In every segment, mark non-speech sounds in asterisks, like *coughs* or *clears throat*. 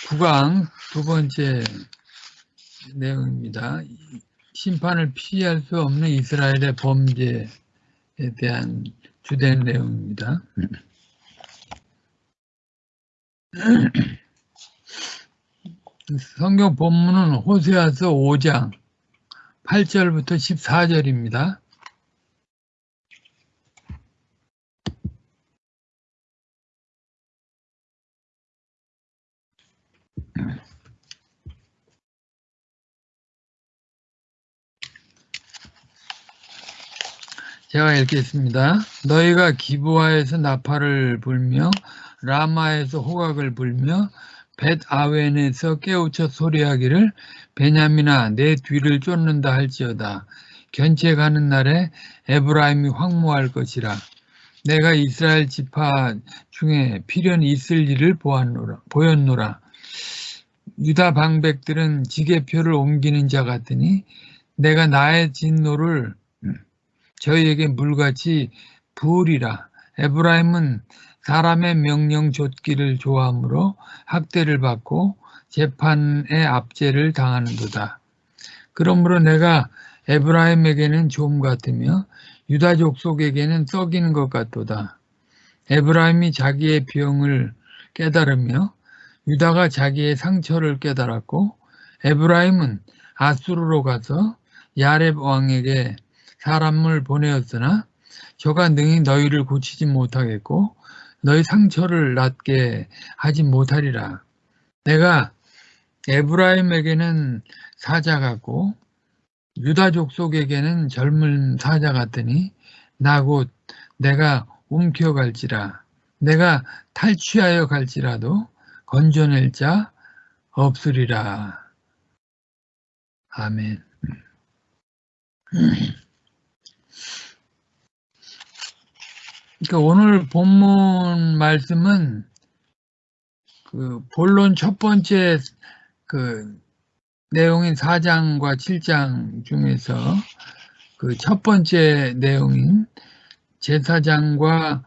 9강 두 번째 내용입니다. 심판을 피할 수 없는 이스라엘의 범죄에 대한 주된 내용입니다. *clears throat* 성경 본문은 호세아서 5장 8절부터 14절입니다. 제가 읽겠습니다. 너희가 기부하에서 나팔을 불며 라마에서 호각을 불며 벳 아웬에서 깨우쳐 소리하기를 베냐민아 내 뒤를 쫓는다 할지어다. 견체 가는 날에 에브라임이 황무할 것이라. 내가 이스라엘 지파 중에 필연이 있을 일을 보았노라, 보였노라. 유다 방백들은 지게표를 옮기는 자 같으니 내가 나의 진노를 저희에게 물같이 부으리라. 에브라임은 사람의 명령 좇기를 좋아하므로 학대를 받고 재판의 압제를 당하는도다. 그러므로 내가 에브라임에게는 좀 같으며 유다족 속에게는 썩이는 것 같도다. 에브라임이 자기의 병을 깨달으며 유다가 자기의 상처를 깨달았고 에브라임은 아수르로 가서 야렙 왕에게 사람을 보내었으나 저가 능히 너희를 고치지 못하겠고 너희 상처를 낫게 하지 못하리라. 내가 에브라임에게는 사자 같고 유다족 속에게는 젊은 사자 같으니 나 곧 내가 움켜갈지라 내가 탈취하여 갈지라도 건져낼 자 없으리라. 아멘. 그러니까 오늘 본문 말씀은 그 본론 첫 번째 그 내용인 4장과 7장 중에서 그 첫 번째 내용인 제사장과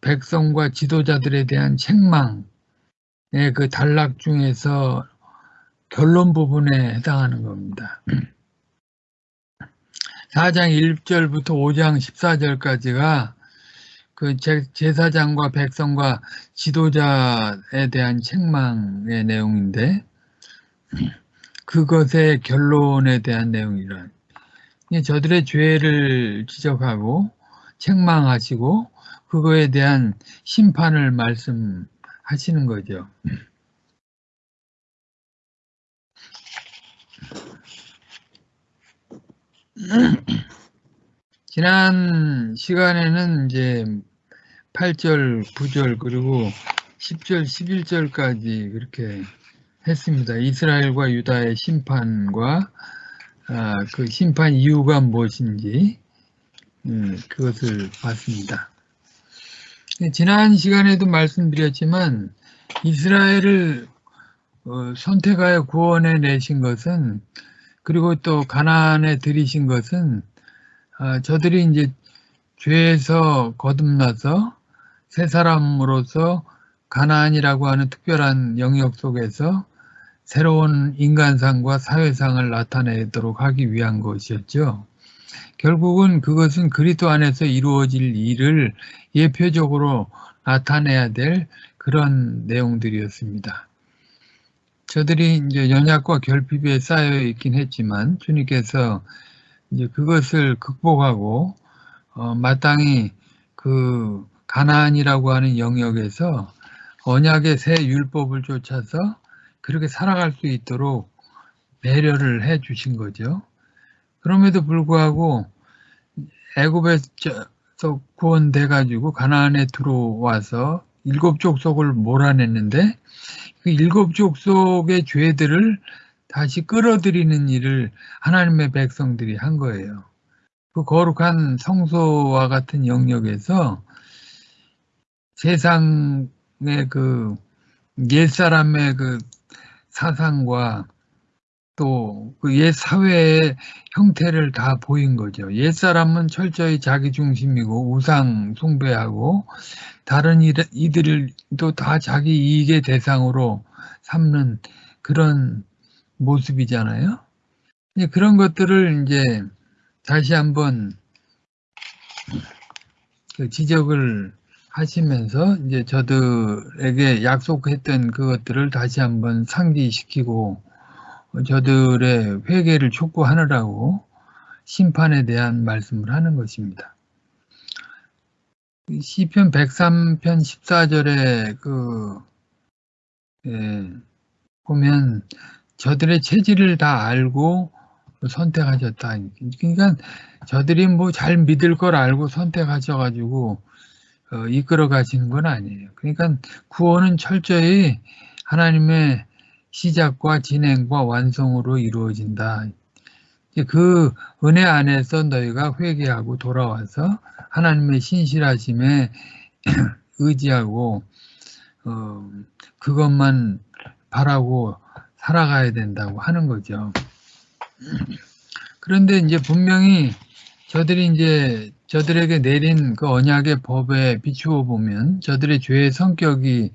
백성과 지도자들에 대한 책망의 그 단락 중에서 결론 부분에 해당하는 겁니다. 4장 1절부터 5장 14절까지가 그 제사장과 백성과 지도자에 대한 책망의 내용인데 그것의 결론에 대한 내용이란 저들의 죄를 지적하고 책망하시고 그거에 대한 심판을 말씀하시는 거죠. 지난 시간에는 이제 8절, 9절 그리고 10절, 11절까지 그렇게 했습니다. 이스라엘과 유다의 심판과 아, 그 심판 이유가 무엇인지 음, 그것을 봤습니다. 지난 시간에도 말씀드렸지만 이스라엘을 어, 선택하여 구원해 내신 것은 그리고 또 가난에 들이신 것은 아, 저들이 이제 죄에서 거듭나서 새 사람으로서 가나안이라고 하는 특별한 영역 속에서 새로운 인간상과 사회상을 나타내도록 하기 위한 것이었죠. 결국은 그것은 그리스도 안에서 이루어질 일을 예표적으로 나타내야 될 그런 내용들이었습니다. 저들이 이제 연약과 결핍에 쌓여 있긴 했지만 주님께서 이제 그것을 극복하고 어, 마땅히 그 가나안이라고 하는 영역에서 언약의 새 율법을 쫓아서 그렇게 살아갈 수 있도록 배려를 해 주신 거죠. 그럼에도 불구하고 애굽에서 구원돼 가지고 가나안에 들어와서 일곱 족속을 몰아냈는데 그 일곱 족속의 죄들을 다시 끌어들이는 일을 하나님의 백성들이 한 거예요. 그 거룩한 성소와 같은 영역에서 세상의 그 옛사람의 그 사상과 또 그 옛 사회의 형태를 다 보인 거죠. 옛 사람은 철저히 자기 중심이고 우상 숭배하고 다른 이들도 다 자기 이익의 대상으로 삼는 그런 모습이잖아요. 그런 것들을 이제 다시 한번 그 지적을 하시면서 이제 저들에게 약속했던 그것들을 다시 한번 상기시키고 저들의 회개를 촉구하느라고 심판에 대한 말씀을 하는 것입니다. 시편 103편 14절에 그 예, 보면 저들의 체질을 다 알고 선택하셨다. 그러니까 저들이 뭐 잘 믿을 걸 알고 선택하셔가지고 어, 이끌어 가시는 건 아니에요. 그러니까 구원은 철저히 하나님의 시작과 진행과 완성으로 이루어진다. 그 은혜 안에서 너희가 회개하고 돌아와서 하나님의 신실하심에 *clears throat* 의지하고 어, 그것만 바라고 살아가야 된다고 하는 거죠. 그런데 이제 분명히 저들이 이제 저들에게 내린 그 언약의 법에 비추어 보면 저들의 죄의 성격이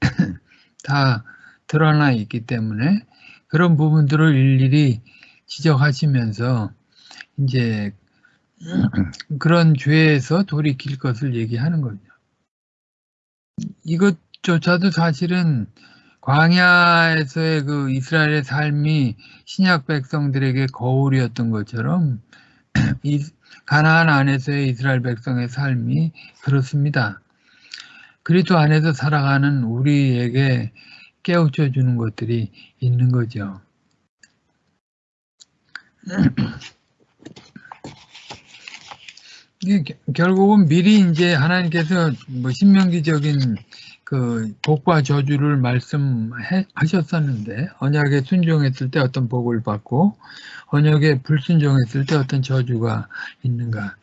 *clears throat* 다 드러나 있기 때문에 그런 부분들을 일일이 지적하시면서 이제 *clears throat* 그런 죄에서 돌이킬 것을 얘기하는 거죠. 이것조차도 사실은 광야에서의 그 이스라엘의 삶이 신약 백성들에게 거울이었던 것처럼 *clears throat* 이 가나안 안에서의 이스라엘 백성의 삶이 그렇습니다. 그리스도 안에서 살아가는 우리에게 깨우쳐 주는 것들이 있는 거죠. *clears throat* 결국은 미리 이제 하나님께서 뭐 신명기적인 그 복과 저주를 말씀하셨었는데 언약에 순종했을 때 어떤 복을 받고 언약에 불순종했을 때 어떤 저주가 있는가.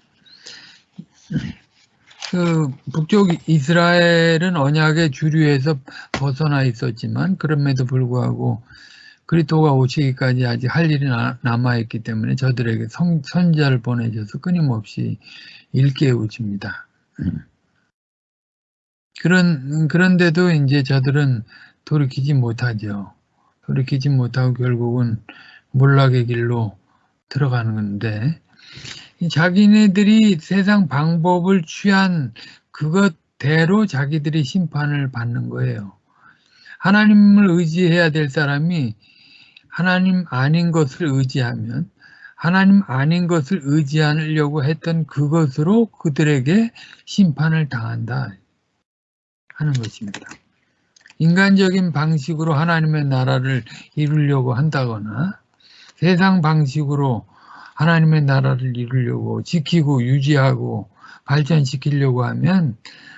그 북쪽 이스라엘은 언약의 주류에서 벗어나 있었지만 그럼에도 불구하고 그리스도가 오시기까지 아직 할 일이 남아 있기 때문에 저들에게 성, 선자를 보내셔서 끊임없이 일깨우십니다. 그런 그런데도 이제 저들은 돌이키지 못하죠. 돌이키지 못하고 결국은 몰락의 길로 들어가는 건데 자기네들이 세상 방법을 취한 그것대로 자기들이 심판을 받는 거예요. 하나님을 의지해야 될 사람이 하나님 아닌 것을 의지하면 하나님 아닌 것을 의지하려고 했던 그것으로 그들에게 심판을 당한다 하는 것입니다. 인간적인 방식으로 하나님의 나라를 이루려고 한다거나 세상 방식으로 하나님의 나라를 이루려고 지키고 유지하고 발전시키려고 하면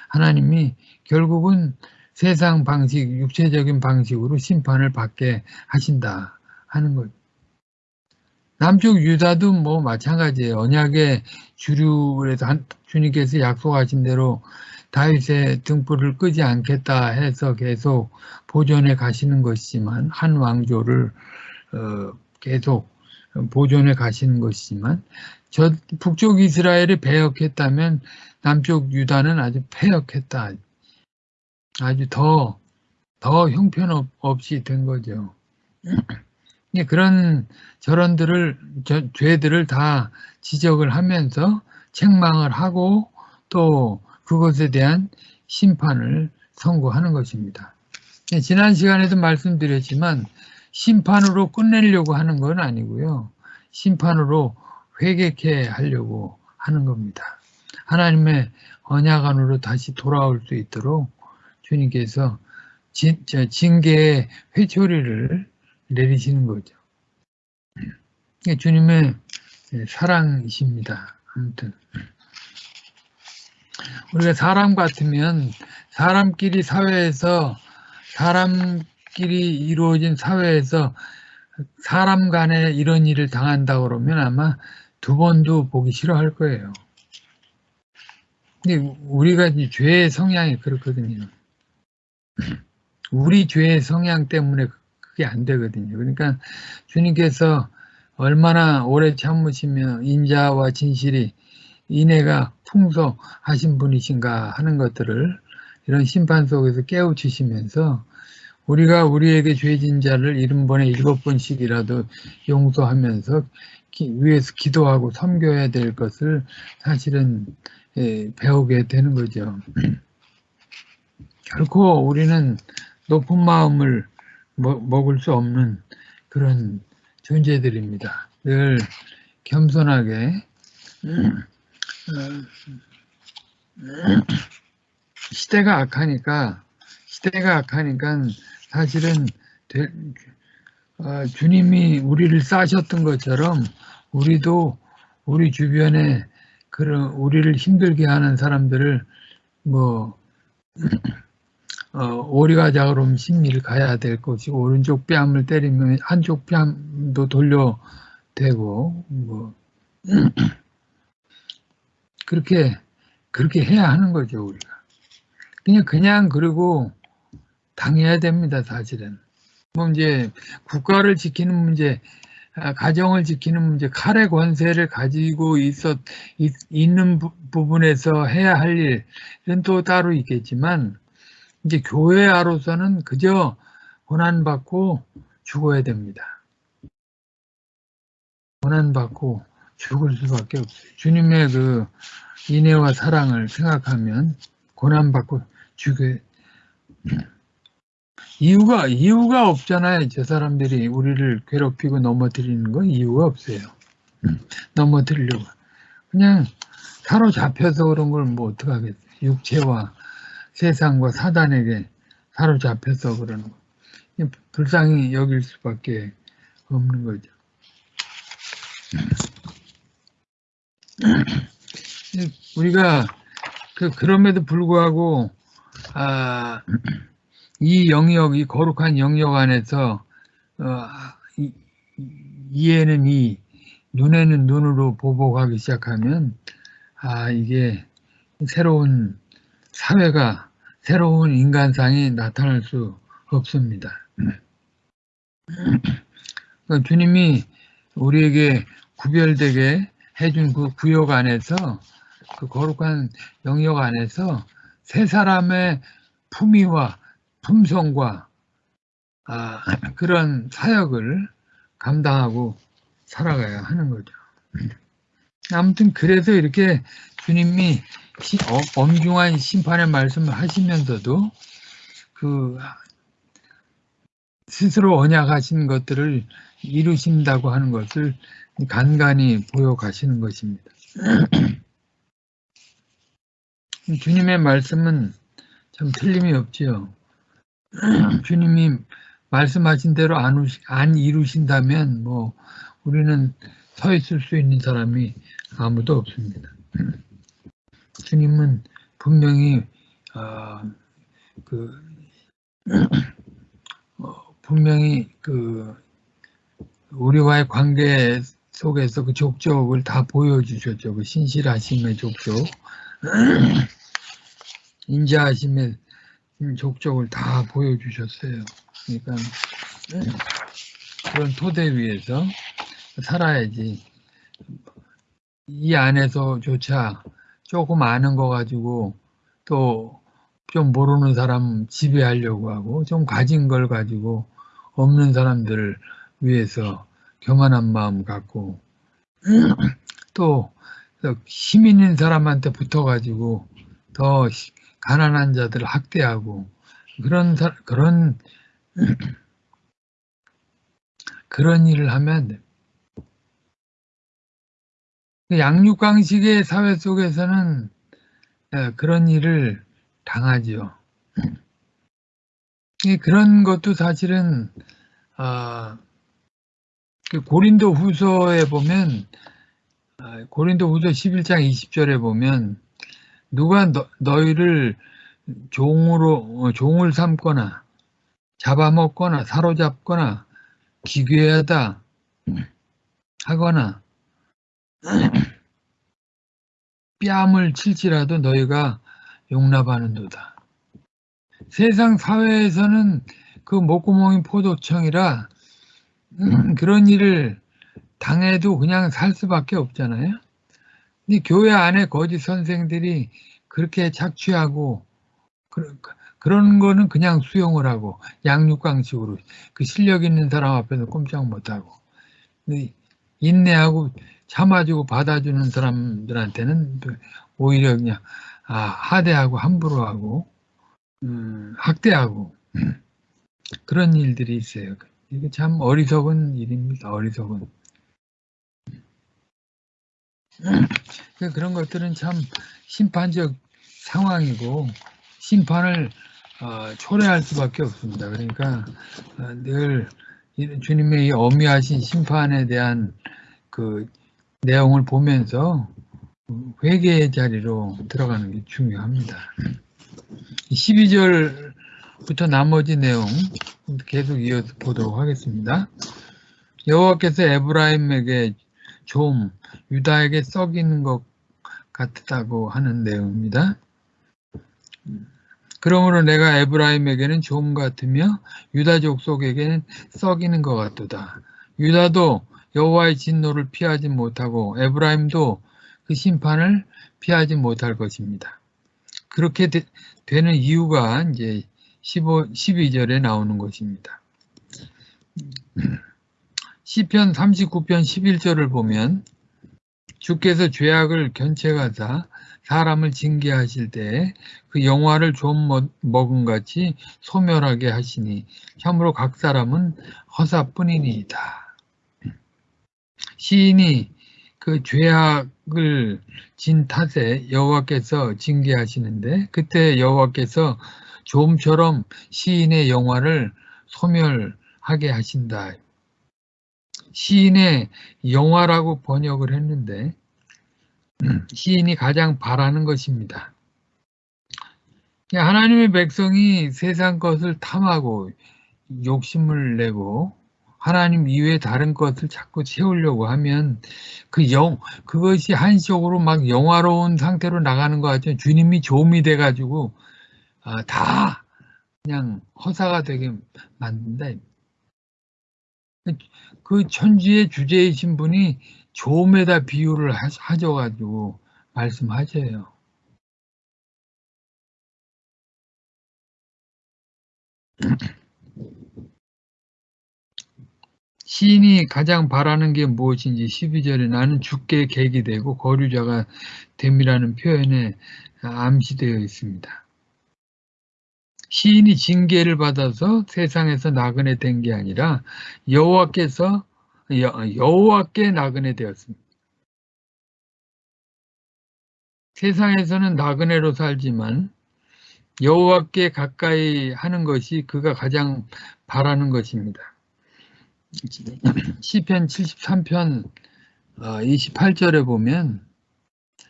하나님이 결국은 세상 방식, 육체적인 방식으로 심판을 받게 하신다 하는 것. 남쪽 유다도 뭐 마찬가지예요. 언약의 주류에서 주님께서 약속하신 대로 다윗의 등불을 끄지 않겠다 해서 계속 보존해 가시는 것이지만 한 왕조를 어, 계속 보존해 가시는 것이지만 저 북쪽 이스라엘이 배역했다면 남쪽 유다는 아주 폐역했다. 아주 더, 더 형편없이 된 거죠. *clears throat* 그런 저런들을, 저, 죄들을 다 지적을 하면서 책망을 하고 또 그것에 대한 심판을 선고하는 것입니다. 지난 시간에도 말씀드렸지만 심판으로 끝내려고 하는 건 아니고요. 심판으로 회개케 하려고 하는 겁니다. 하나님의 언약 안으로 다시 돌아올 수 있도록 주님께서 진, 징계의 회초리를 내리시는 거죠. 주님의 사랑이십니다. 아무튼 우리가 사람 같으면 사람끼리 사회에서 사람 끼리 이루어진 사회에서 사람 간에 이런 일을 당한다 그러면 아마 두 번도 보기 싫어할 거예요. 근데 우리가 죄의 성향이 그렇거든요. 우리 죄의 성향 때문에 그게 안 되거든요. 그러니까 주님께서 얼마나 오래 참으시며 인자와 진실이 인애가 풍성하신 분이신가 하는 것들을 이런 심판 속에서 깨우치시면서 우리가 우리에게 죄진 자를 일흔 번에 일곱 번씩이라도 용서하면서 기- 위에서 기도하고 섬겨야 될 것을 사실은 예, 배우게 되는 거죠. *clears throat* 결코 우리는 높은 마음을 먹- 먹을 수 없는 그런 존재들입니다. 늘 겸손하게 *clears throat* 시대가 악하니까 시대가 악하니까 사실은 될- 어, 주님이 우리를 싸셨던 것처럼 우리도 우리 주변에 그런 우리를 힘들게 하는 사람들을 뭐 어, 오리가 작으면 심리를 가야 될 것이고 오른쪽 뺨을 때리면 한쪽 뺨도 돌려 대고 뭐 그렇게 그렇게 해야 하는 거죠 우리가 그냥 그냥 그리고 당해야 됩니다 사실은 뭐 이제 국가를 지키는 문제 아, 가정을 지키는 문제 칼의 권세를 가지고 있었 있, 있는 부, 부분에서 해야 할 일은 또 따로 있겠지만 이제 교회아로서는 그저 고난받고 죽어야 됩니다. 고난받고 죽을 수밖에 없어요. 주님의 그 인애와 사랑을 생각하면 고난받고 죽여 이유가 이유가 없잖아요. 저 사람들이 우리를 괴롭히고 넘어뜨리는 거 이유가 없어요. 넘어뜨리려고 그냥 사로잡혀서 그런 걸 뭐 어떡하겠어요. 육체와 세상과 사단에게 사로잡혀서 그러는 거. 불쌍히 여길 수밖에 없는 거죠. 우리가 그 그럼에도 불구하고 아, 이 영역, 이 거룩한 영역 안에서 어, 이, 이에는 이, 눈에는 눈으로 보복하기 시작하면 아 이게 새로운 사회가 새로운 인간상이 나타날 수 없습니다. 그러니까 주님이 우리에게 구별되게 해준 그 구역 안에서 그 거룩한 영역 안에서 세 사람의 품위와 품성과 아, *clears throat* 그런 사역을 감당하고 살아가야 하는 거죠. 아무튼 그래서 이렇게 주님이 시, 어, 엄중한 심판의 말씀을 하시면서도 그 스스로 언약하신 것들을 이루신다고 하는 것을 간간히 보여 가시는 것입니다. *clears throat* 주님의 말씀은 참 틀림이 없지요. *clears throat* 주님이 말씀하신 대로 안, 우시, 안 이루신다면 뭐 우리는 서 있을 수 있는 사람이 아무도 없습니다. *clears throat* 주님은 분명히 어, 그 어, 분명히 그 우리와의 관계 속에서 그 족적을 다 보여주셨죠. 그 신실하심의 족적, *clears throat* 인자하심의 족적을 다 보여주셨어요. 그러니까 그런 토대 위에서 살아야지 이 안에서조차 조금 아는 거 가지고 또 좀 모르는 사람 지배하려고 하고 좀 가진 걸 가지고 없는 사람들을 위해서 교만한 마음 갖고 *clears throat* 또 힘 있는 사람한테 붙어가지고 더 가난한 자들을 학대하고 그런 사, 그런 *clears throat* 그런 일을 하면 안 돼. 양육강식의 사회 속에서는 그런 일을 당하지요. *clears throat* 그런 것도 사실은 아, 고린도 후서에 보면 고린도 후서 11장 20절에 보면 누가 너, 너희를 종으로 종을 삼거나 잡아먹거나 사로잡거나 기괴하다 하거나 *clears throat* 뺨을 칠지라도 너희가 용납하는도다. 세상 사회에서는 그 목구멍이 포도청이라 그런 일을 당해도 그냥 살 수밖에 없잖아요. 근데 교회 안에 거짓 선생들이 그렇게 착취하고 그, 그런 거는 그냥 수용을 하고 양육강식으로 그 실력 있는 사람 앞에서 꼼짝 못하고 인내하고 참아주고 받아주는 사람들한테는 오히려 그냥 아, 하대하고 함부로 하고 음, 학대하고 그런 일들이 있어요. 이게 참 어리석은 일입니다. 어리석은. 그런 것들은 참 심판적 상황이고 심판을 어, 초래할 수밖에 없습니다. 그러니까 어, 늘 주님의 이 어미하신 심판에 대한 그 내용을 보면서 회개의 자리로 들어가는 게 중요합니다. 12절 부터 나머지 내용 계속 이어서 보도록 하겠습니다. 여호와께서 에브라임에게 좀 유다에게 썩이는 것 같다고 하는 내용입니다. 그러므로 내가 에브라임에게는 좀 같으며 유다족 속에게는 썩이는 것 같도다. 유다도 여호와의 진노를 피하지 못하고 에브라임도 그 심판을 피하지 못할 것입니다. 그렇게 되, 는 이유가 이제 15, 12절에 나오는 것입니다. 시편 39편 11절을 보면 주께서 죄악을 견책하사 사람을 징계하실 때그 영화를 좀 먹은 같이 소멸하게 하시니 참으로 각 사람은 허사뿐이니이다. 시인이 그 죄악을 진 탓에 여호와께서 징계하시는데 그때 여호와께서 좀처럼 시인의 영화를 소멸하게 하신다. 시인의 영화라고 번역을 했는데 시인이 가장 바라는 것입니다. 하나님의 백성이 세상 것을 탐하고 욕심을 내고 하나님 이외에 다른 것을 자꾸 채우려고 하면 그 영, 그것이 한시적으로 막 영화로운 상태로 나가는 것 같죠. 주님이 조음이 돼가지고 아, 다 그냥 허사가 되게 만든다. 그 천지의 주제이신 분이 조음에다 비유를 하셔가지고 말씀하셔요. *clears throat* 시인이 가장 바라는 게 무엇인지 12절에 나는 죽게 계기 되고 거류자가 됨이라는 표현에 암시되어 있습니다. 시인이 징계를 받아서 세상에서 나그네 된 게 아니라 여호와께서 여호와께 나그네 되었습니다. 세상에서는 나그네로 살지만 여호와께 가까이 하는 것이 그가 가장 바라는 것입니다. 시편 73편 28절에 어, 보면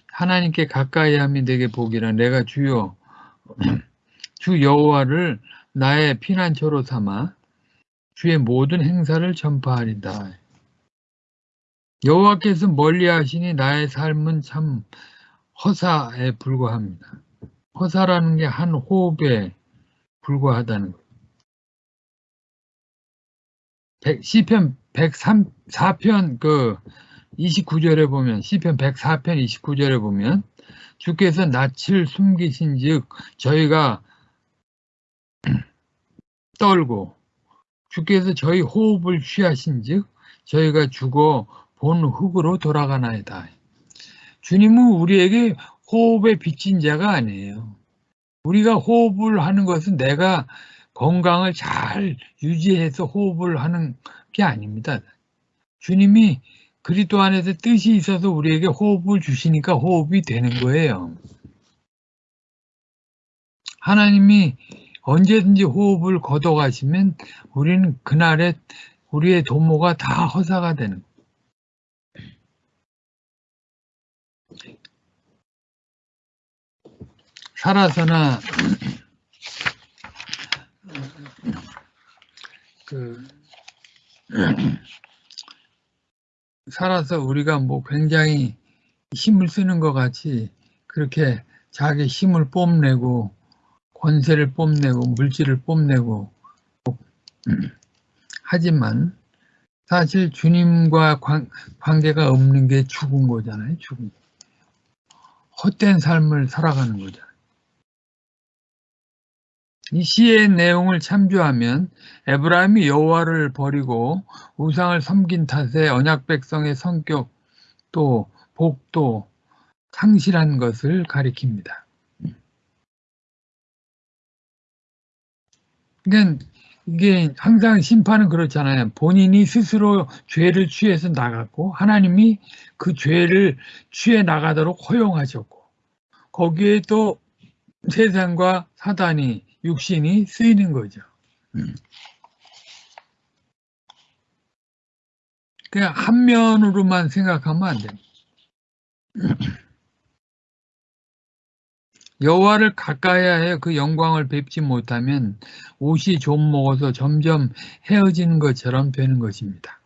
하나님께 가까이 함이 내게 복이라 내가 주여 주 여호와를 나의 피난처로 삼아 주의 모든 행사를 전파하리다. 여호와께서 멀리 하시니 나의 삶은 참 허사에 불과합니다. 허사라는 게 한 호흡에 불과하다는 것. 시편 104편 그 29절에 보면 시편 104편 29절에 보면 주께서 낯을 숨기신즉 저희가 떨고 주께서 저희 호흡을 취하신즉 저희가 죽어 본 흙으로 돌아가나이다. 주님은 우리에게 호흡에 빚진 자가 아니에요. 우리가 호흡을 하는 것은 내가 건강을 잘 유지해서 호흡을 하는 게 아닙니다. 주님이 그리스도 안에서 뜻이 있어서 우리에게 호흡을 주시니까 호흡이 되는 거예요. 하나님이 언제든지 호흡을 걷어가시면 우리는 그날에 우리의 도모가 다 허사가 되는. 살아서나 그 살아서 우리가 뭐 굉장히 힘을 쓰는 것 같이 그렇게 자기 힘을 뽐내고 권세를 뽐내고 물질을 뽐내고 *clears throat* 하지만 사실 주님과 관계가 없는 게 죽은 거잖아요. 죽은 헛된 삶을 살아가는 거잖아요. 이 시의 내용을 참조하면 에브라임이 여호와를 버리고 우상을 섬긴 탓에 언약 백성의 성격 또 복도 상실한 것을 가리킵니다. 그러니까 이게 항상 심판은 그렇잖아요. 본인이 스스로 죄를 취해서 나갔고 하나님이 그 죄를 취해 나가도록 허용하셨고 거기에 또 세상과 사단이 육신이 쓰이는 거죠. 그냥 한 면으로만 생각하면 안 됩니다. 여호와를 가까이야 해그 영광을 뵙지 못하면 옷이 좀 먹어서 점점 헤어지는 것처럼 되는 것입니다.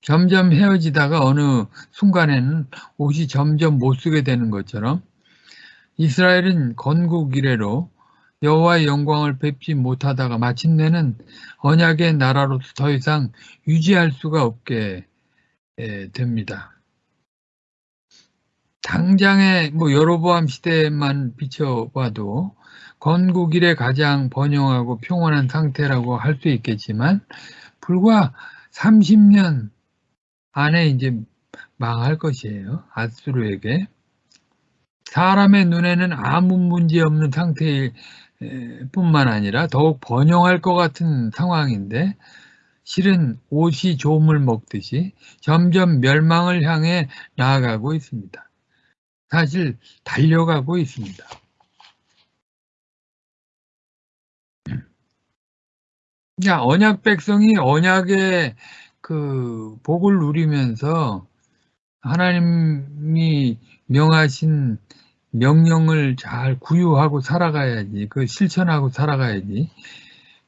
점점 헤어지다가 어느 순간에는 옷이 점점 못 쓰게 되는 것처럼 이스라엘은 건국 이래로 여호와의 영광을 뵙지 못하다가 마침내는 언약의 나라로서 더 이상 유지할 수가 없게 됩니다. 당장의 뭐 여로보암 시대만 비춰봐도 건국 이래 가장 번영하고 평온한 상태라고 할 수 있겠지만 불과 30년 안에 이제 망할 것이에요. 아수르에게. 사람의 눈에는 아무 문제 없는 상태 뿐만 아니라 더욱 번영할 것 같은 상황인데 실은 옷이 조물 먹듯이 점점 멸망을 향해 나아가고 있습니다. 사실 달려가고 있습니다. 자, 언약 백성이 언약의 그 복을 누리면서 하나님이 명하신 명령을 잘 구유하고 살아가야지. 그 실천하고 살아가야지.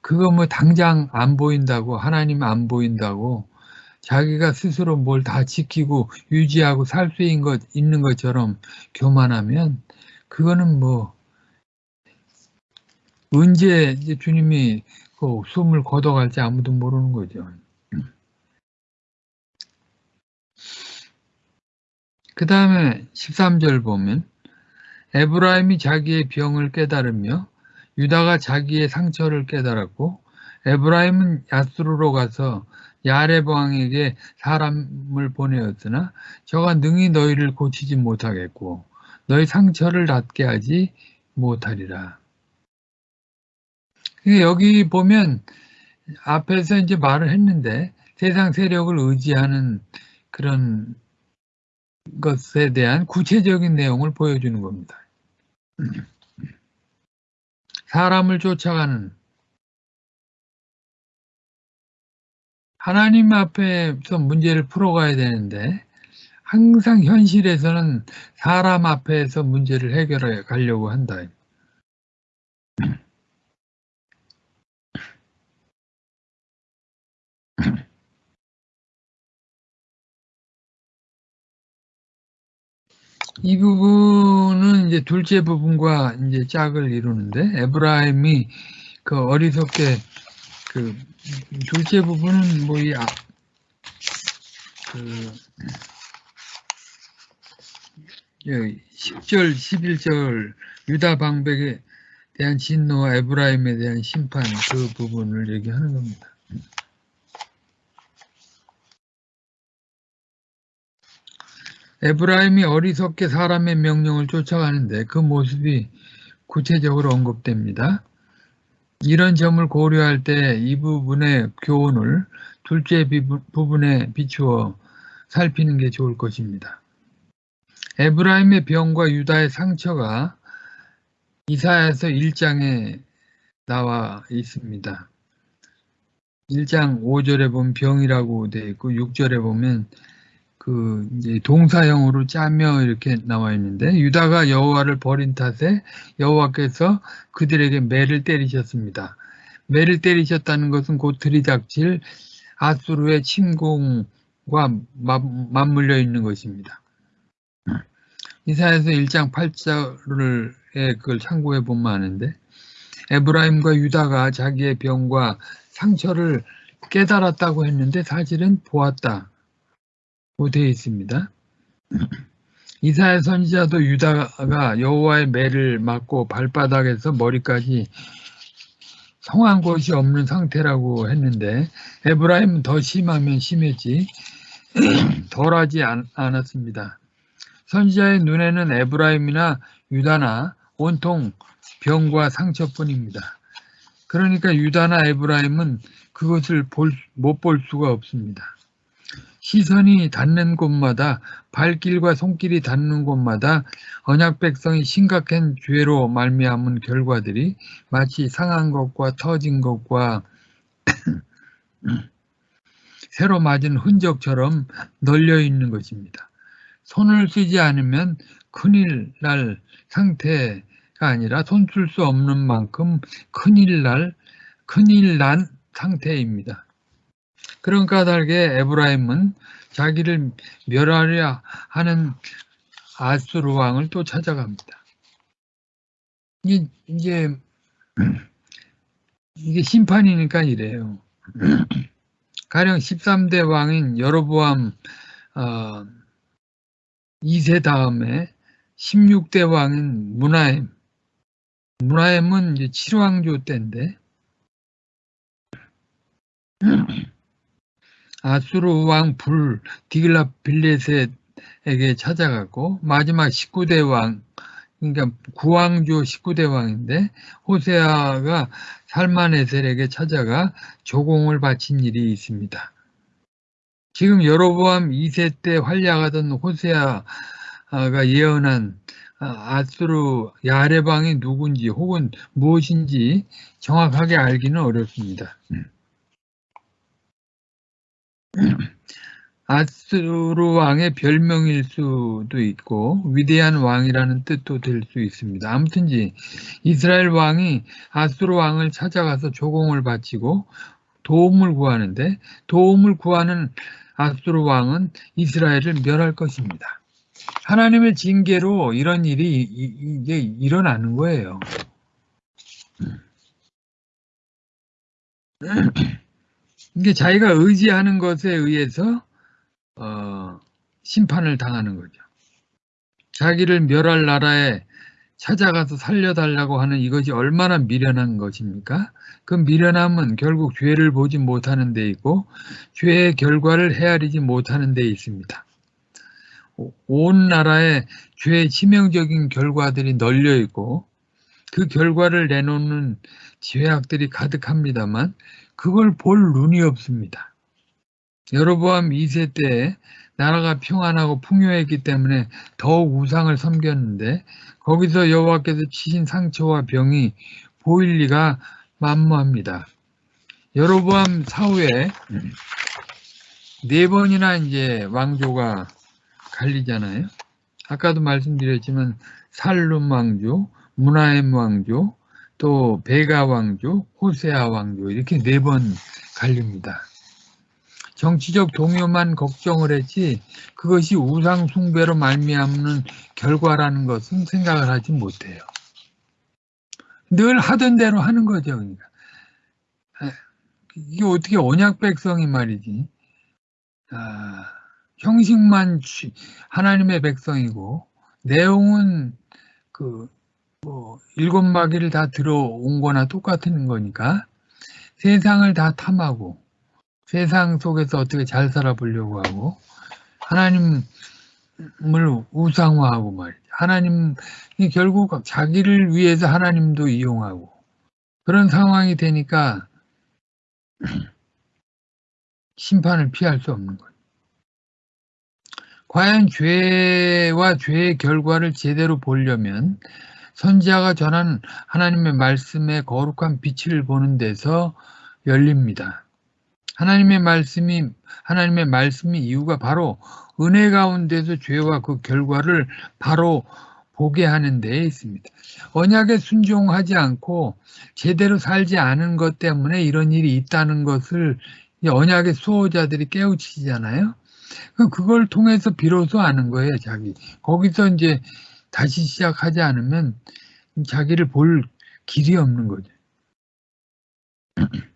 그거 뭐 당장 안 보인다고 하나님 안 보인다고 자기가 스스로 뭘 다 지키고 유지하고 살 수 있는 것 있는 것처럼 교만하면 그거는 뭐 언제 주님이 그 숨을 걷어갈지 아무도 모르는 거죠. 그 다음에 13절 보면 에브라임이 자기의 병을 깨달으며 유다가 자기의 상처를 깨달았고 에브라임은 야스루로 가서 야렙 왕에게 사람을 보내었으나 저가 능히 너희를 고치지 못하겠고 너희 상처를 낫게 하지 못하리라. 여기 보면 앞에서 이제 말을 했는데 세상 세력을 의지하는 그런 것에 대한 구체적인 내용을 보여주는 겁니다. *clears throat* 사람을 쫓아가는 하나님 앞에서 문제를 풀어가야 되는데 항상 현실에서는 사람 앞에서 문제를 해결해 가려고 한다. 이 부분은 이제 둘째 부분과 이제 짝을 이루는데 에브라임이 그 어리석게 그 둘째 부분은 뭐이 아, 그 10절, 11절 유다 방백에 대한 진노와 에브라임에 대한 심판 그 부분을 얘기하는 겁니다. 에브라임이 어리석게 사람의 명령을 쫓아가는데 그 모습이 구체적으로 언급됩니다. 이런 점을 고려할 때 이 부분의 교훈을 둘째 부분에 비추어 살피는 게 좋을 것입니다. 에브라임의 병과 유다의 상처가 이사야서 1장에 나와 있습니다. 1장 5절에 보면 병이라고 되어 있고 6절에 보면 그 이제 동사형으로 짜며 이렇게 나와 있는데 유다가 여호와를 버린 탓에 여호와께서 그들에게 매를 때리셨습니다. 매를 때리셨다는 것은 곧 들이닥칠 아수르의 침공과 맞물려 있는 것입니다. 이사에서 1장 8절을 그걸 참고해 보면 아는데 에브라임과 유다가 자기의 병과 상처를 깨달았다고 했는데 사실은 보았다. 되어 있습니다. *clears throat* 이사야 선지자도 유다가 여호와의 매를 맞고 발바닥에서 머리까지 성한 곳이 없는 상태라고 했는데 에브라임은 더 심하면 심했지 *clears throat* 덜하지 않, 않았습니다. 선지자의 눈에는 에브라임이나 유다나 온통 병과 상처뿐입니다. 그러니까 유다나 에브라임은 그것을 못 볼 수가 없습니다. 시선이 닿는 곳마다 발길과 손길이 닿는 곳마다 언약 백성이 심각한 죄로 말미암은 결과들이 마치 상한 것과 터진 것과 *clears throat* 새로 맞은 흔적처럼 널려 있는 것입니다. 손을 쓰지 않으면 큰일 날 상태가 아니라 손 쓸 수 없는 만큼 큰일 날, 큰일 난 상태입니다. 그런 까닭에 에브라임은 자기를 멸하려 하는 아수르 왕을 또 찾아갑니다. 이게, 이게, 심판이니까 이래요. 가령 13대 왕인 여로보암 어, 2세 다음에 16대 왕인 문하임 문하임은 이제 7왕조 때인데 아수르 왕 불 디글라 빌레셋에게 찾아갔고 마지막 19대 왕 그러니까 구왕조 19대 왕인데 호세아가 살만에셀에게 찾아가 조공을 바친 일이 있습니다. 지금 여로보암 2세 때 활약하던 호세아가 예언한 아수르 야레방이 누군지 혹은 무엇인지 정확하게 알기는 어렵습니다. *clears throat* 아스루 왕의 별명일 수도 있고 위대한 왕이라는 뜻도 될 수 있습니다. 아무튼지 이스라엘 왕이 아스루 왕을 찾아가서 조공을 바치고 도움을 구하는데 도움을 구하는 아스루 왕은 이스라엘을 멸할 것입니다. 하나님의 징계로 이런 일이 이제 일어나는 거예요. *clears throat* *clears throat* 이게 자기가 의지하는 것에 의해서 어, 심판을 당하는 거죠. 자기를 멸할 나라에 찾아가서 살려달라고 하는 이것이 얼마나 미련한 것입니까? 그 미련함은 결국 죄를 보지 못하는 데 있고 죄의 결과를 헤아리지 못하는 데 있습니다. 온 나라에 죄의 치명적인 결과들이 널려 있고 그 결과를 내놓는 죄악들이 가득합니다만 그걸 볼 눈이 없습니다. 여로보암 2세 때 나라가 평안하고 풍요했기 때문에 더욱 우상을 섬겼는데 거기서 여호와께서 치신 상처와 병이 보일 리가 만무합니다. 여로보암 사후에 네 번이나 이제 왕조가 갈리잖아요. 아까도 말씀드렸지만 살룸 왕조, 문하엠 왕조, 또 베가 왕조, 호세아 왕조 이렇게 네 번 갈립니다. 정치적 동요만 걱정을 했지 그것이 우상 숭배로 말미암는 결과라는 것은 생각을 하지 못해요. 늘 하던 대로 하는 거죠. 그러니까. 이게 어떻게 언약 백성이 말이지. 아, 형식만 하나님의 백성이고 내용은 그 뭐 일곱 마귀를 다 들어온 거나 똑같은 거니까 세상을 다 탐하고 세상 속에서 어떻게 잘 살아보려고 하고 하나님을 우상화하고 말이죠. 하나님이 결국 자기를 위해서 하나님도 이용하고 그런 상황이 되니까 심판을 피할 수 없는 거예요. 과연 죄와 죄의 결과를 제대로 보려면 선지자가 전한 하나님의 말씀의 거룩한 빛을 보는 데서 열립니다. 하나님의 말씀이 하나님의 말씀이 이유가 바로 은혜 가운데서 죄와 그 결과를 바로 보게 하는 데에 있습니다. 언약에 순종하지 않고 제대로 살지 않은 것 때문에 이런 일이 있다는 것을 언약의 수호자들이 깨우치잖아요. 그걸 통해서 비로소 아는 거예요, 자기. 거기서 이제 다시 시작하지 않으면 자기를 볼 길이 없는 거죠. *clears throat*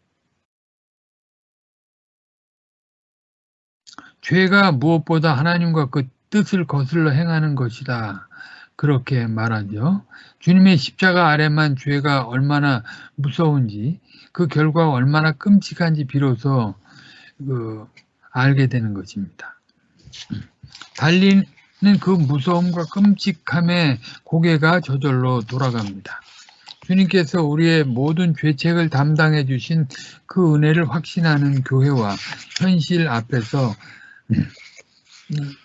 죄가 무엇보다 하나님과 그 뜻을 거슬러 행하는 것이다. 그렇게 말하죠. 주님의 십자가 아래만 죄가 얼마나 무서운지 그 결과가 얼마나 끔찍한지 비로소 그 알게 되는 것입니다. *clears throat* 달리는 그 무서움과 끔찍함에 고개가 저절로 돌아갑니다. 주님께서 우리의 모든 죄책을 담당해 주신 그 은혜를 확신하는 교회와 현실 앞에서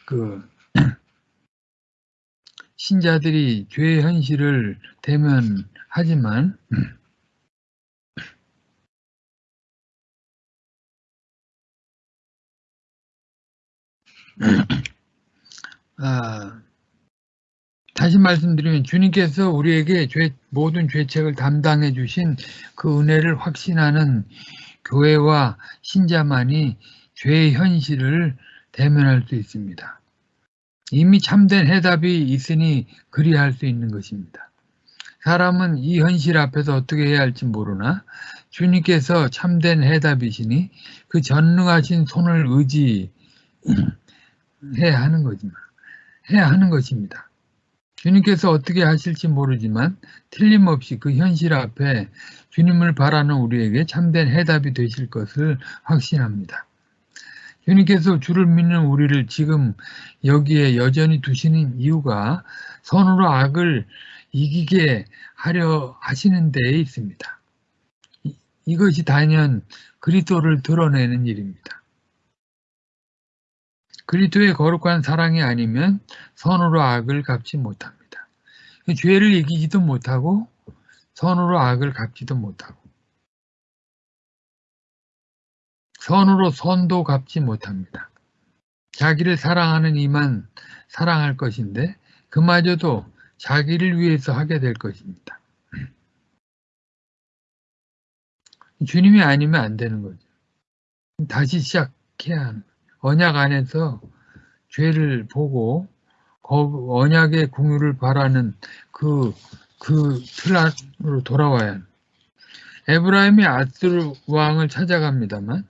그 신자들이 죄의 현실을 대면하지만 아, 다시 말씀드리면 주님께서 우리에게 죄, 모든 죄책을 담당해 주신 그 은혜를 확신하는 교회와 신자만이 죄의 현실을 대면할 수 있습니다. 이미 참된 해답이 있으니 그리할 수 있는 것입니다. 사람은 이 현실 앞에서 어떻게 해야 할지 모르나 주님께서 참된 해답이시니 그 전능하신 손을 의지해야 하는 거지만 해야 하는 것입니다. 주님께서 어떻게 하실지 모르지만 틀림없이 그 현실 앞에 주님을 바라는 우리에게 참된 해답이 되실 것을 확신합니다. 주님께서 주를 믿는 우리를 지금 여기에 여전히 두시는 이유가 선으로 악을 이기게 하려 하시는 데에 있습니다. 이것이 단연 그리스도를 드러내는 일입니다. 그리스도의 거룩한 사랑이 아니면 선으로 악을 갚지 못합니다. 죄를 이기지도 못하고 선으로 악을 갚지도 못하고 선으로 선도 갚지 못합니다. 자기를 사랑하는 이만 사랑할 것인데 그마저도 자기를 위해서 하게 될 것입니다. 주님이 아니면 안 되는 거죠. 다시 시작해야 하는 언약 안에서 죄를 보고 언약의 궁유를 바라는 그, 그 틀로 돌아와야 합니다. 에브라임이 아스르 왕을 찾아갑니다만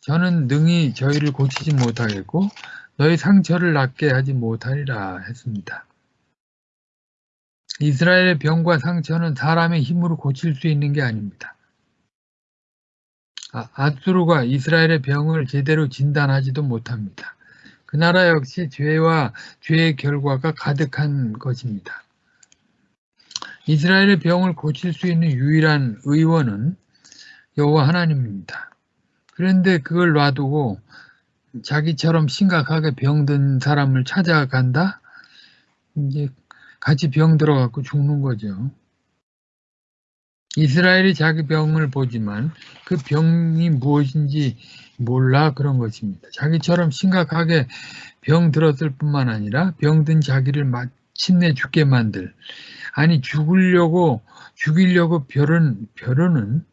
저는 능히 저희를 고치지 못하겠고 너희 상처를 낫게 하지 못하리라 했습니다. 이스라엘의 병과 상처는 사람의 힘으로 고칠 수 있는 게 아닙니다. 아, 아수르가 이스라엘의 병을 제대로 진단하지도 못합니다. 그 나라 역시 죄와 죄의 결과가 가득한 것입니다. 이스라엘의 병을 고칠 수 있는 유일한 의원은 여호와 하나님입니다. 그런데 그걸 놔두고 자기처럼 심각하게 병든 사람을 찾아간다? 이제 같이 병 들어갖고 죽는 거죠. 이스라엘이 자기 병을 보지만 그 병이 무엇인지 몰라 그런 것입니다. 자기처럼 심각하게 병 들었을 뿐만 아니라 병든 자기를 마침내 죽게 만들 아니 죽으려고 죽이려고 벼른 벼르는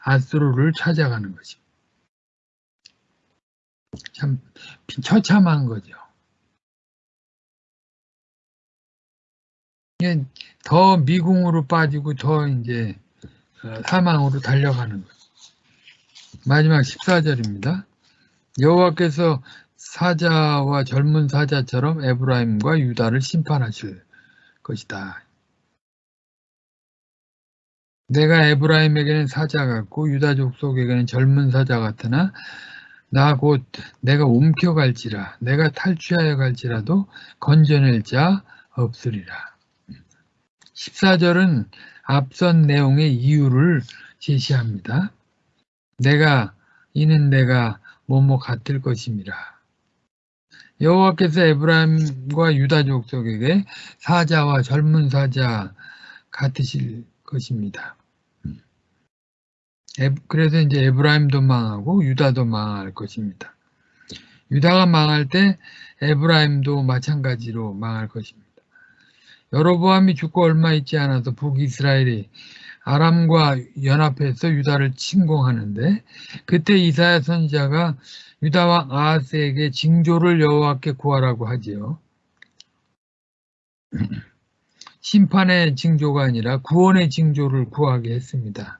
아스로를 찾아가는 것입니다. 참 처참한 거죠. 더 미궁으로 빠지고 더 이제 어, 사망으로 달려가는 거죠. 마지막 14절입니다. 여호와께서 사자와 젊은 사자처럼 에브라임과 유다를 심판하실 것이다. 내가 에브라임에게는 사자 같고 유다 족속에게는 젊은 사자 같으나 나 곧 내가 움켜갈지라 내가 탈취하여 갈지라도 건져낼 자 없으리라. 14절은 앞선 내용의 이유를 제시합니다. 내가 이는 내가 뭐뭐 같을 것임이라. 여호와께서 에브라임과 유다 족속에게 사자와 젊은 사자 같으실 것입니다. 그래서 이제 에브라임도 망하고 유다도 망할 것입니다. 유다가 망할 때 에브라임도 마찬가지로 망할 것입니다. 여로보암이 죽고 얼마 있지 않아서 북이스라엘이 아람과 연합해서 유다를 침공하는데 그때 이사야 선지자가 유다와 아하스에게 징조를 여호와께 구하라고 하지요. *clears throat* 심판의 징조가 아니라 구원의 징조를 구하게 했습니다.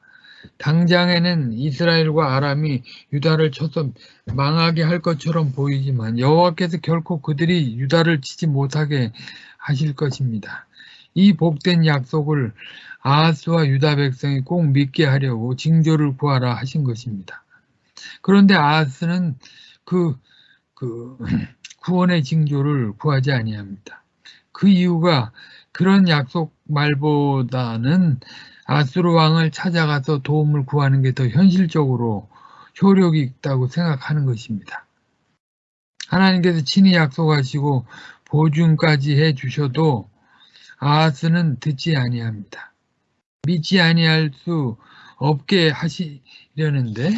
당장에는 이스라엘과 아람이 유다를 쳐서 망하게 할 것처럼 보이지만 여호와께서 결코 그들이 유다를 치지 못하게 하실 것입니다. 이 복된 약속을 아하스와 유다 백성이 꼭 믿게 하려고 징조를 구하라 하신 것입니다. 그런데 아하스는 그, 그 *clears throat* 구원의 징조를 구하지 아니합니다. 그 이유가 그런 약속 말보다는 아수르 왕을 찾아가서 도움을 구하는 게 더 현실적으로 효력이 있다고 생각하는 것입니다. 하나님께서 친히 약속하시고 보증까지 해 주셔도 아하스는 듣지 아니합니다. 믿지 아니할 수 없게 하시려는데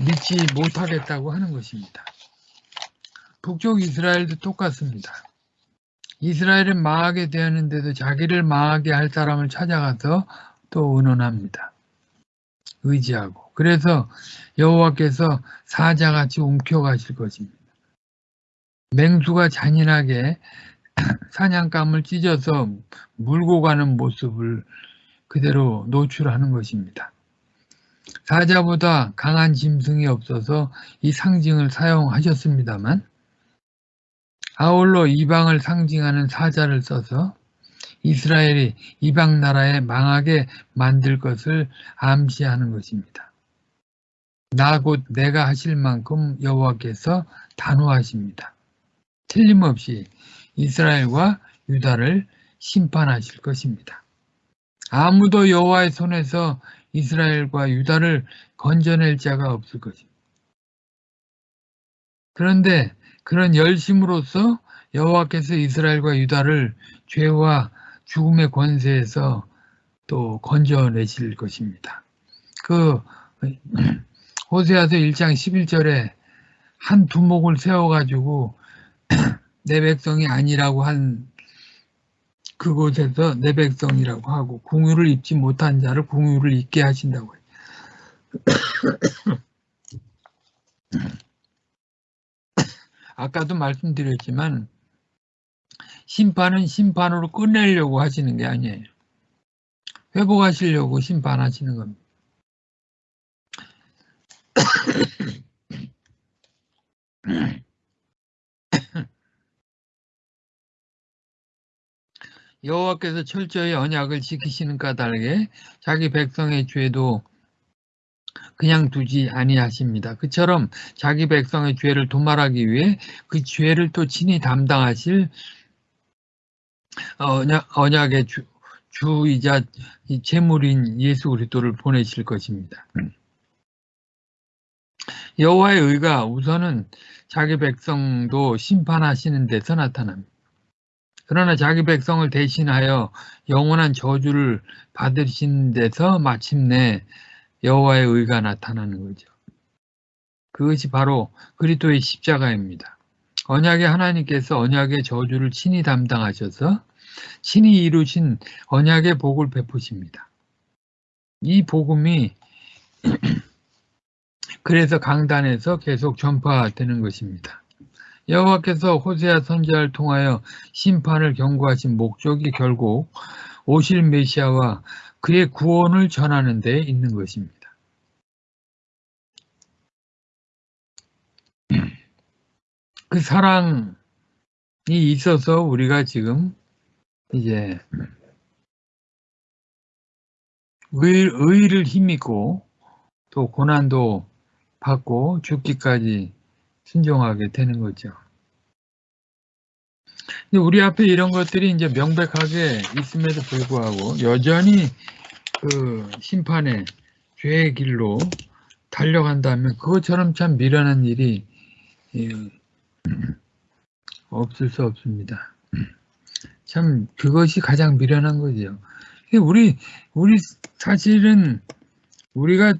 믿지 못하겠다고 하는 것입니다. 북쪽 이스라엘도 똑같습니다. 이스라엘은 망하게 되었는데도 자기를 망하게 할 사람을 찾아가서 또 의논합니다. 의지하고. 그래서 여호와께서 사자같이 움켜가실 것입니다. 맹수가 잔인하게 *clears throat* 사냥감을 찢어서 물고 가는 모습을 그대로 노출하는 것입니다. 사자보다 강한 짐승이 없어서 이 상징을 사용하셨습니다만 아울러 이방을 상징하는 사자를 써서 이스라엘이 이방 나라에 망하게 만들 것을 암시하는 것입니다. 나 곧 내가 하실 만큼 여호와께서 단호하십니다. 틀림없이 이스라엘과 유다를 심판하실 것입니다. 아무도 여호와의 손에서 이스라엘과 유다를 건져낼 자가 없을 것입니다. 그런데 그런 열심으로써 여호와께서 이스라엘과 유다를 죄와 죽음의 권세에서 또 건져내실 것입니다. 그 *clears throat* 호세아서 1장 11절에 한 두목을 세워가지고 내 백성이 아니라고 한 그곳에서 내 백성이라고 하고 궁유를 입지 못한 자를 궁유를 입게 하신다고 해요. *coughs* 아까도 말씀드렸지만 심판은 심판으로 끝내려고 하시는 게 아니에요. 회복하시려고 심판하시는 겁니다. 여호와께서 철저히 언약을 지키시는 까닭에 자기 백성의 죄도 그냥 두지 아니하십니다. 그처럼 자기 백성의 죄를 도말하기 위해 그 죄를 또 친히 담당하실 언약, 의 주, 주이자 제물인 예수 그리스도를 보내실 것입니다. 여호와의 의가 우선은 자기 백성도 심판하시는 데서 나타납니다. 그러나 자기 백성을 대신하여 영원한 저주를 받으신 데서 마침내 여호와의 의가 나타나는 거죠. 그것이 바로 그리스도의 십자가입니다. 언약의 하나님께서 언약의 저주를 친히 담당하셔서 친히 이루신 언약의 복을 베푸십니다. 이 복음이 *clears throat* 그래서 강단에서 계속 전파되는 것입니다. 여호와께서 호세아 선지자를 통하여 심판을 경고하신 목적이 결국 오실 메시아와 그의 구원을 전하는 데 있는 것입니다. *clears throat* 그 사랑이 있어서 우리가 지금 이제 의, 의를 힘입고 또 고난도 받고 죽기까지 순종하게 되는 거죠. 우리 앞에 이런 것들이 이제 명백하게 있음에도 불구하고 여전히 그 심판의 죄의 길로 달려간다면 그것처럼 참 미련한 일이 예, 없을 수 없습니다. 참 그것이 가장 미련한 거죠. 우리 우리 사실은 우리가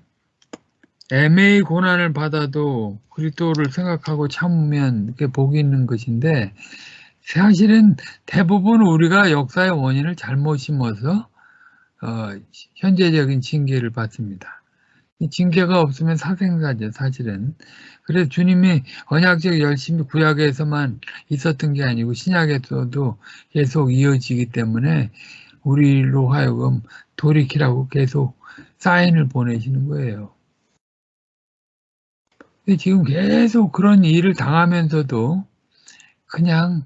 애매히 고난을 받아도 그리스도를 생각하고 참으면 이렇게 복이 있는 것인데 사실은 대부분 우리가 역사의 원인을 잘못 심어서 어, 현재적인 징계를 받습니다. 이 징계가 없으면 사생사죠, 사실은. 그래서 주님이 언약적 열심히 구약에서만 있었던 게 아니고 신약에서도 계속 이어지기 때문에 우리로 하여금 돌이키라고 계속 사인을 보내시는 거예요. 지금 계속 그런 일을 당하면서도 그냥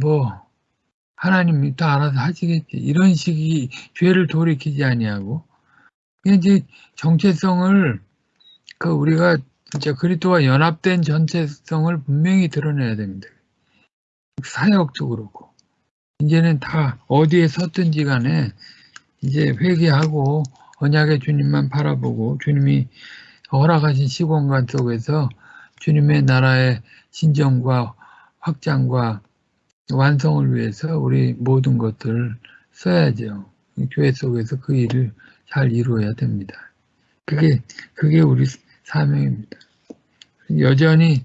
뭐 하나님이 또 알아서 하시겠지. 이런 식이 죄를 돌이키지 아니하고. 이제 정체성을 그 우리가 진짜 그리스도와 연합된 전체성을 분명히 드러내야 됩니다. 그렇고. 이제는 다 어디에 섰든지 간에 이제 회개하고 언약의 주님만 바라보고 주님이 허락하신 시공간 속에서 주님의 나라의 진정과 확장과 완성을 위해서 우리 모든 것들을 써야죠. 교회 속에서 그 일을 잘 이루어야 됩니다. 그게 그게 우리 사명입니다. 여전히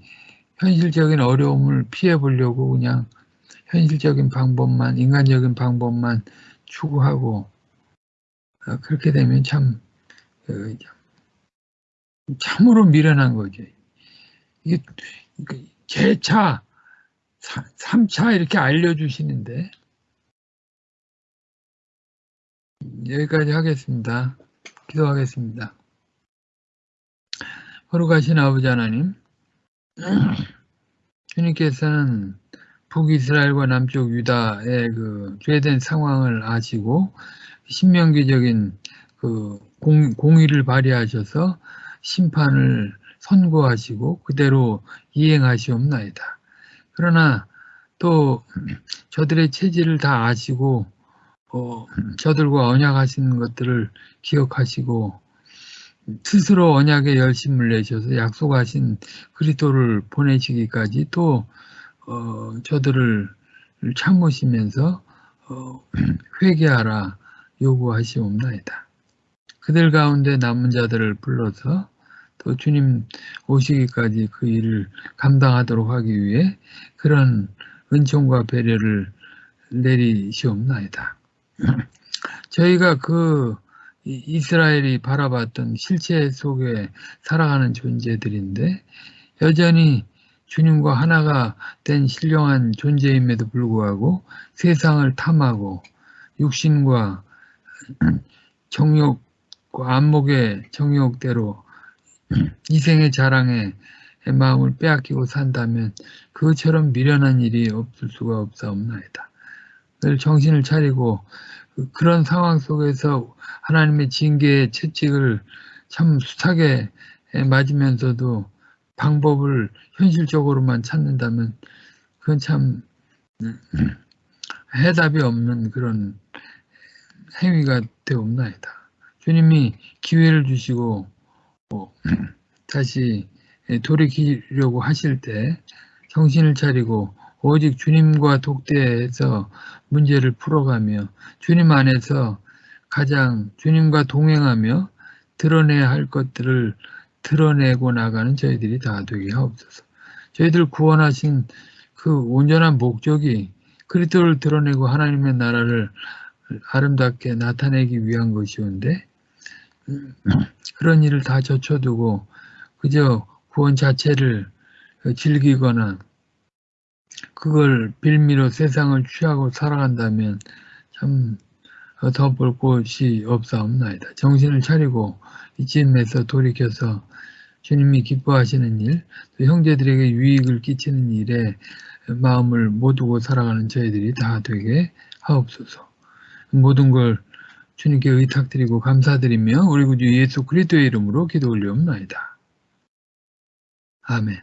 현실적인 어려움을 피해 보려고 그냥 현실적인 방법만 인간적인 방법만 추구하고 어, 그렇게 되면 참 그, 참으로 미련한 거죠. 이게 제차 3차 이렇게 알려주시는데 여기까지 하겠습니다. 기도하겠습니다. 거룩하신 아버지 하나님 주님께서는 북이스라엘과 남쪽 유다의 그 죄된 상황을 아시고 신명기적인 그 공, 공의를 발휘하셔서 심판을 선고하시고 그대로 이행하시옵나이다. 그러나 또 저들의 체질을 다 아시고 어, 저들과 언약하시는 것들을 기억하시고 스스로 언약에 열심을 내셔서 약속하신 그리스도를 보내시기까지 또 어, 저들을 참으시면서 어, 회개하라 요구하시옵나이다. 그들 가운데 남은 자들을 불러서 또 주님 오시기까지 그 일을 감당하도록 하기 위해 그런 은총과 배려를 내리시옵나이다. *clears throat* 저희가 그 이스라엘이 바라봤던 실체 속에 살아가는 존재들인데 여전히 주님과 하나가 된 신령한 존재임에도 불구하고 세상을 탐하고 육신과 *clears throat* 정욕과 안목의 정욕대로 이생의 자랑에 마음을 빼앗기고 산다면 그처럼 미련한 일이 없을 수가 없사옵나이다. 늘 정신을 차리고 그런 상황 속에서 하나님의 징계의 채찍을 참 숱하게 맞으면서도 방법을 현실적으로만 찾는다면 그건 참 해답이 없는 그런 행위가 되옵나이다. 주님이 기회를 주시고 뭐 다시 돌이키려고 하실 때 정신을 차리고 오직 주님과 독대해서 문제를 풀어가며 주님 안에서 가장 주님과 동행하며 드러내야 할 것들을 드러내고 나가는 저희들이 다 되게 하옵소서. 저희들 구원하신 그 온전한 목적이 그리스도를 드러내고 하나님의 나라를 아름답게 나타내기 위한 것이온데 그런 일을 다 젖혀두고 그저 구원 자체를 즐기거나 그걸 빌미로 세상을 취하고 살아간다면 참 더 볼 곳이 없사옵나이다. 정신을 차리고 이쯤에서 돌이켜서 주님이 기뻐하시는 일, 또 형제들에게 유익을 끼치는 일에 마음을 모두고 살아가는 저희들이 다 되게 하옵소서. 모든 걸 주님께 의탁드리고 감사드리며 우리 구주 예수 그리스도의 이름으로 기도 올리옵나이다. 아멘.